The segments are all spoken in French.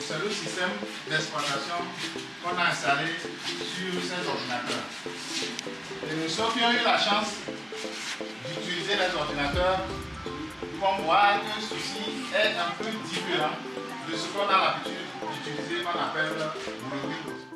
C'est le système d'exploitation qu'on a installé sur ces ordinateurs. Et nous ceux qui ont eu la chance d'utiliser les ordinateurs vont voir que ceci est un peu différent de ce qu'on a l'habitude d'utiliser qu'on appelle le Windows.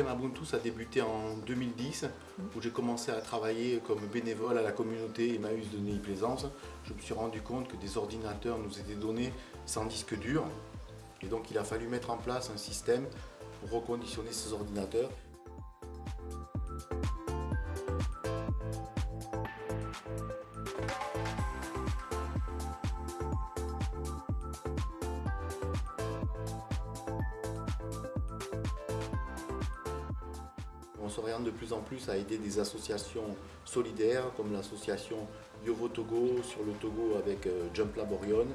Collectif Emabuntu a débuté en 2010 où j'ai commencé à travailler comme bénévole à la communauté Emmaüs de Neuilly-Plaisance. Je me suis rendu compte que des ordinateurs nous étaient donnés sans disque dur et donc il a fallu mettre en place un système pour reconditionner ces ordinateurs. On s'oriente de plus en plus à aider des associations solidaires comme l'association Yovo Togo sur le Togo avec euh, Jump Lab Orion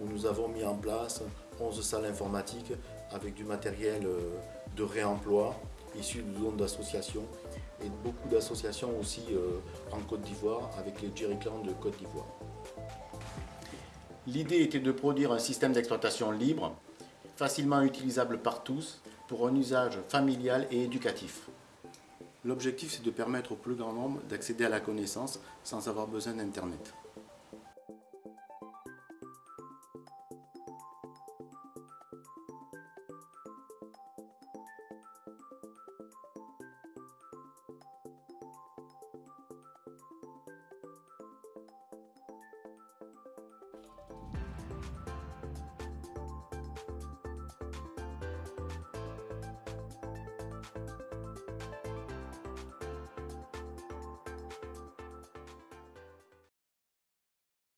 où nous avons mis en place 11 salles informatiques avec du matériel euh, de réemploi issu de dons d'associations et beaucoup d'associations aussi euh, en Côte d'Ivoire avec les Jerry Clans de Côte d'Ivoire. L'idée était de produire un système d'exploitation libre, facilement utilisable par tous pour un usage familial et éducatif. L'objectif c'est de permettre au plus grand nombre d'accéder à la connaissance sans avoir besoin d'Internet.